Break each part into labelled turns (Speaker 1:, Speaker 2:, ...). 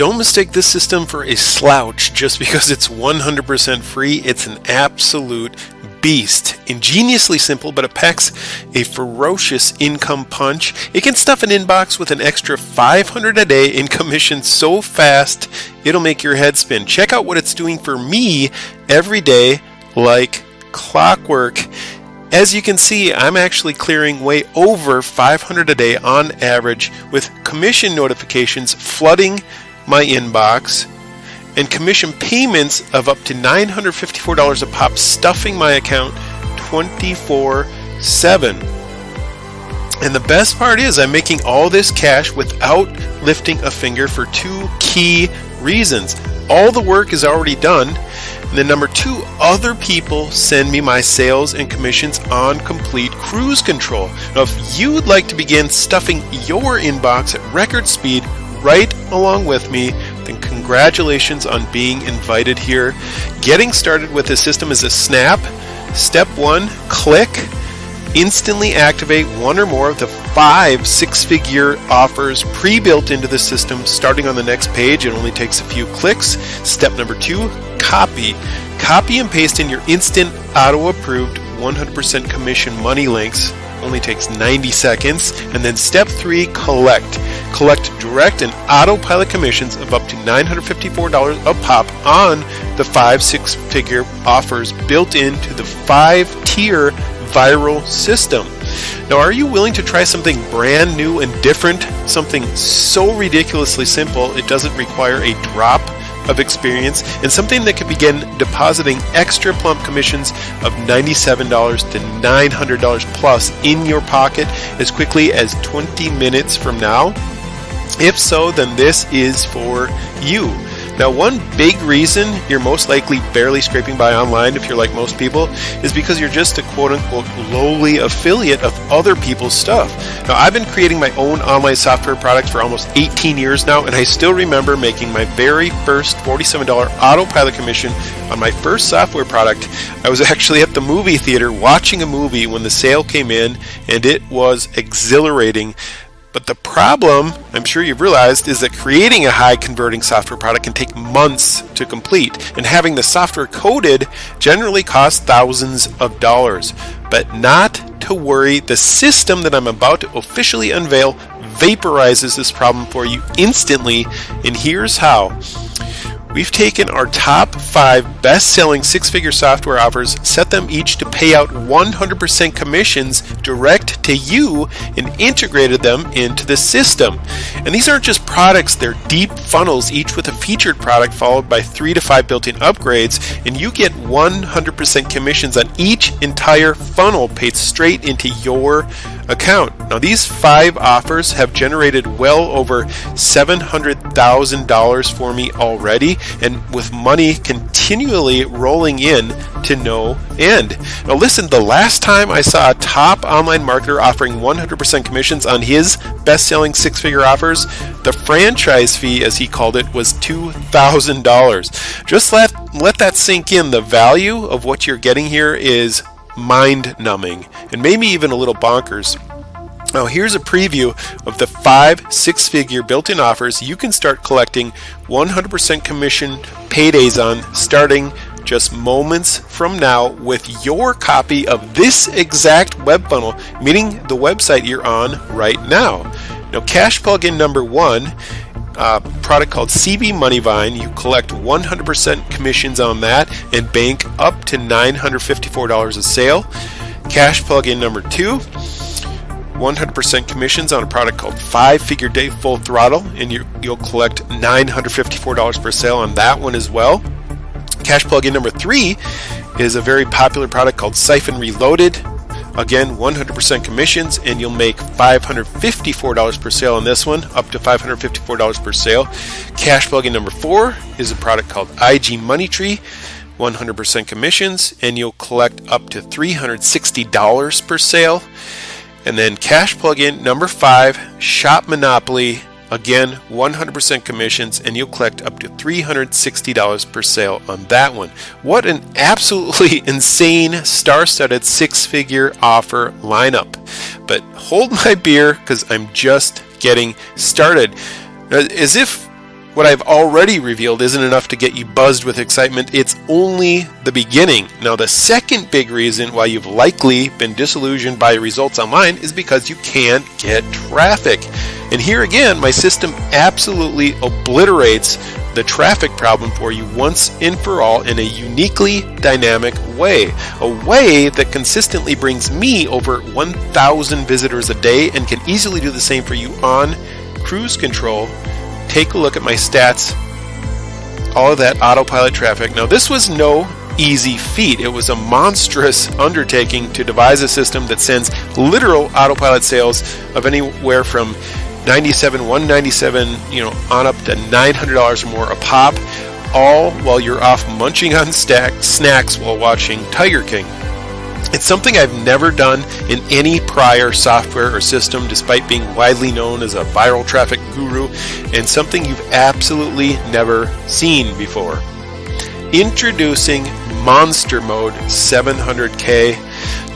Speaker 1: don't mistake this system for a slouch just because it's 100% free. It's an absolute beast. Ingeniously simple, but it packs a ferocious income punch. It can stuff an inbox with an extra 500 a day in commission so fast it'll make your head spin. Check out what it's doing for me every day like clockwork. As you can see, I'm actually clearing way over 500 a day on average with commission notifications flooding my inbox and commission payments of up to $954 a pop stuffing my account 24 7. And the best part is I'm making all this cash without lifting a finger for two key reasons. All the work is already done and then number two, other people send me my sales and commissions on complete cruise control. Now, if you'd like to begin stuffing your inbox at record speed right along with me, then congratulations on being invited here. Getting started with this system is a snap. Step one, click instantly activate one or more of the five six figure offers pre built into the system starting on the next page. It only takes a few clicks. Step number two copy. Copy and paste in your instant auto approved 100% commission money links. Only takes 90 seconds. And then step three collect. Collect direct and autopilot commissions of up to $954 a pop on the five six figure offers built into the five tier viral system. Now, are you willing to try something brand new and different? Something so ridiculously simple it doesn't require a drop of experience and something that can begin depositing extra plump commissions of $97 to $900 plus in your pocket as quickly as 20 minutes from now? If so, then this is for you. Now, one big reason you're most likely barely scraping by online, if you're like most people, is because you're just a quote unquote lowly affiliate of other people's stuff. Now, I've been creating my own online software products for almost 18 years now, and I still remember making my very first $47 autopilot commission on my first software product. I was actually at the movie theater watching a movie when the sale came in, and it was exhilarating. But the problem, I'm sure you've realized, is that creating a high converting software product can take months to complete, and having the software coded generally costs thousands of dollars. But not to worry, the system that I'm about to officially unveil vaporizes this problem for you instantly, and here's how. We've taken our top five best selling six figure software offers, set them each to pay out 100% commissions direct to you, and integrated them into the system. And these aren't just products, they're deep funnels, each with a featured product followed by three to five built in upgrades, and you get 100% commissions on each entire funnel paid straight into your account. Now, these five offers have generated well over $700,000 for me already, and with money continually rolling in to no end. Now, listen, the last time I saw a top online marketer offering 100% commissions on his best selling six figure offers, the franchise fee, as he called it, was $2,000. Just let, let that sink in. The value of what you're getting here is mind numbing and maybe even a little bonkers. Now, here's a preview of the five six figure built in offers you can start collecting 100% commission paydays on starting just moments from now with your copy of this exact web funnel, meaning the website you're on right now. Now, cash plugin number one uh, product called CB Moneyvine. You collect 100% commissions on that and bank up to $954 a sale. Cash plugin number two. 100% commissions on a product called Five Figure Day Full Throttle, and you, will collect $954 per sale on that one as well. Cash plugin number three is a very popular product called Siphon Reloaded. Again, 100% commissions, and you'll make $554 per sale on this one, up to $554 per sale. Cash plugin number four is a product called IG Money Tree. 100% commissions, and you'll collect up to $360 per sale. And then cash plugin number five, Shop Monopoly. Again, 100% commissions, and you'll collect up to $360 per sale on that one. What an absolutely insane star studded six figure offer lineup. But hold my beer because I'm just getting started. As if what I've already revealed isn't enough to get you buzzed with excitement. It's only the beginning. Now, the second big reason why you've likely been disillusioned by results online is because you can't get traffic. And here again, my system absolutely obliterates the traffic problem for you once and for all in a uniquely dynamic way. A way that consistently brings me over 1,000 visitors a day and can easily do the same for you on cruise control take a look at my stats, all of that autopilot traffic. Now, this was no easy feat. It was a monstrous undertaking to devise a system that sends literal autopilot sales of anywhere from 97, 197, you know, on up to $900 or more a pop, all while you're off munching on stack snacks while watching Tiger King. It's something I've never done in any prior software or system, despite being widely known as a viral traffic guru, and something you've absolutely never seen before. Introducing Monster Mode 700K.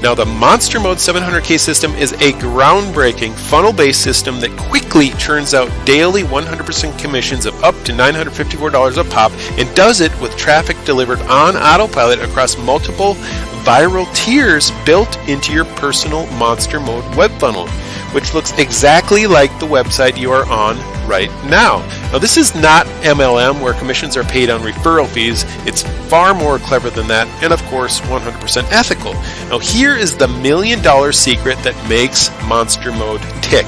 Speaker 1: Now, the Monster Mode 700K system is a groundbreaking funnel based system that quickly churns out daily 100% commissions of up to $954 a pop and does it with traffic delivered on autopilot across multiple viral tiers built into your personal Monster Mode web funnel, which looks exactly like the website you are on right now. Now, this is not MLM where commissions are paid on referral fees. It's far more clever than that, and of course, 100% ethical. Now, here is the million dollar secret that makes Monster Mode tick.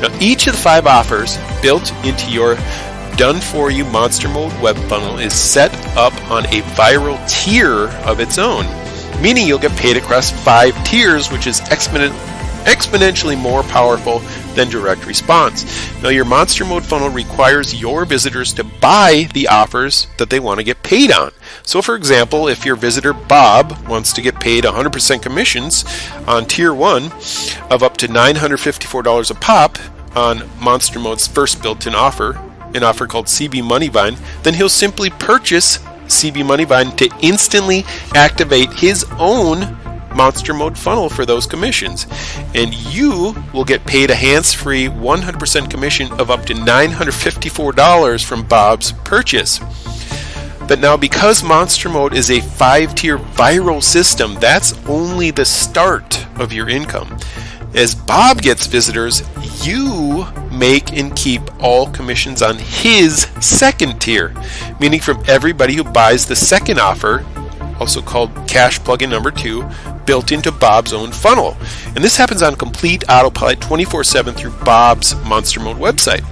Speaker 1: Now, each of the five offers built into your done for you Monster Mode web funnel is set up on a viral tier of its own meaning you'll get paid across five tiers, which is exponent, exponentially more powerful than direct response. Now, your monster mode funnel requires your visitors to buy the offers that they want to get paid on. So, for example, if your visitor Bob wants to get paid 100% commissions on tier 1 of up to $954 a pop on Monster Mode's first built in offer, an offer called CB Moneyvine, then he'll simply purchase CB Moneyvine to instantly activate his own Monster Mode funnel for those commissions. And you will get paid a hands free 100% commission of up to $954 from Bob's purchase. But now, because Monster Mode is a five tier viral system, that's only the start of your income. As Bob gets visitors, you make and keep all commissions on his second tier, meaning from everybody who buys the second offer, also called cash plugin number two, built into Bob's own funnel. And this happens on complete autopilot 24 7 through Bob's Monster Mode website.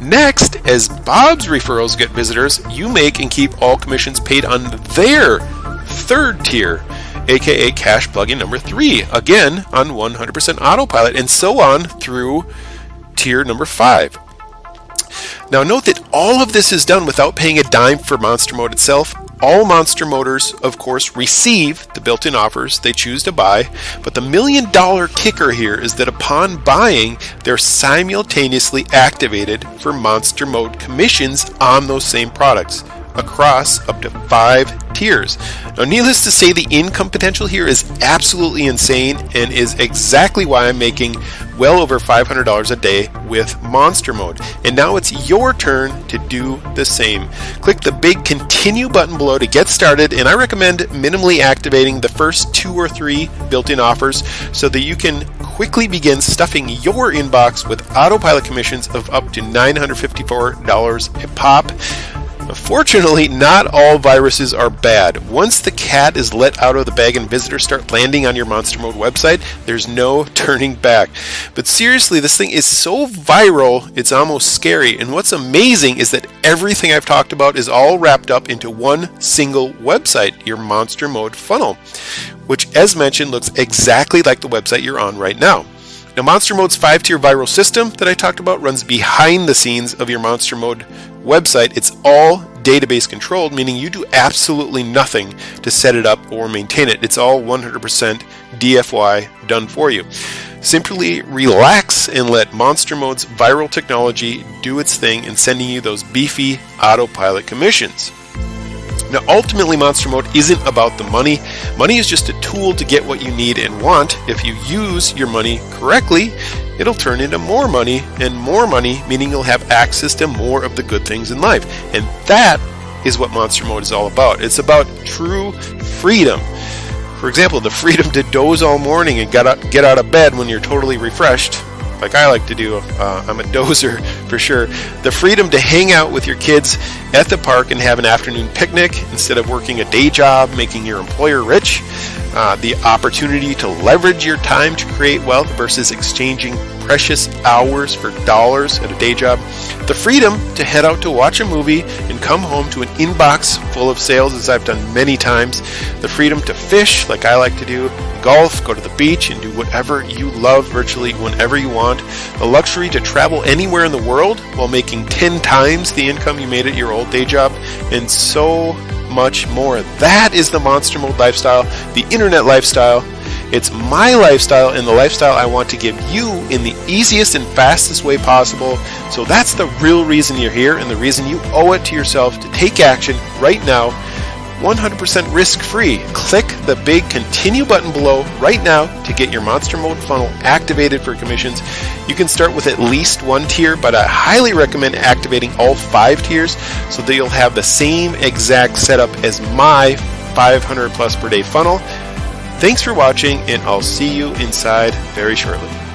Speaker 1: Next, as Bob's referrals get visitors, you make and keep all commissions paid on their third tier aka cash plugin number three, again on 100% autopilot, and so on through tier number five. Now note that all of this is done without paying a dime for Monster Mode itself. All Monster Motors, of course, receive the built-in offers they choose to buy, but the million dollar kicker here is that upon buying, they're simultaneously activated for Monster Mode commissions on those same products across up to five tiers. Now, needless to say, the income potential here is absolutely insane and is exactly why I'm making well over $500 a day with Monster Mode. And now it's your turn to do the same. Click the big continue button below to get started, and I recommend minimally activating the first two or three built in offers so that you can quickly begin stuffing your inbox with autopilot commissions of up to $954 a pop. Fortunately, not all viruses are bad. Once the cat is let out of the bag and visitors start landing on your Monster Mode website, there's no turning back. But seriously, this thing is so viral, it's almost scary. And what's amazing is that everything I've talked about is all wrapped up into one single website, your Monster Mode funnel, which, as mentioned, looks exactly like the website you're on right now. Now, Monster Mode's five tier viral system that I talked about runs behind the scenes of your Monster Mode website. It's all database controlled, meaning you do absolutely nothing to set it up or maintain it. It's all 100% DFY done for you. Simply relax and let Monster Mode's viral technology do its thing in sending you those beefy autopilot commissions. Now, ultimately, Monster Mode isn't about the money. Money is just a tool to get what you need and want. If you use your money correctly, it'll turn into more money, and more money meaning you'll have access to more of the good things in life. And that is what Monster Mode is all about. It's about true freedom. For example, the freedom to doze all morning and get out, get out of bed when you're totally refreshed like I like to do. Uh, I'm a dozer for sure. The freedom to hang out with your kids at the park and have an afternoon picnic instead of working a day job, making your employer rich. Uh, the opportunity to leverage your time to create wealth versus exchanging precious hours for dollars at a day job. The freedom to head out to watch a movie and come home to an inbox full of sales, as I've done many times. The freedom to fish, like I like to do, golf, go to the beach, and do whatever you love virtually whenever you want. The luxury to travel anywhere in the world while making 10 times the income you made at your old day job, and so much more. That is the Monster Mode lifestyle, the internet lifestyle. It's my lifestyle and the lifestyle I want to give you in the easiest and fastest way possible. So that's the real reason you're here and the reason you owe it to yourself to take action right now 100% risk free. Click the big continue button below right now to get your Monster Mode funnel activated for commissions. You can start with at least one tier, but I highly recommend activating all five tiers so that you'll have the same exact setup as my 500 plus per day funnel. Thanks for watching, and I'll see you inside very shortly.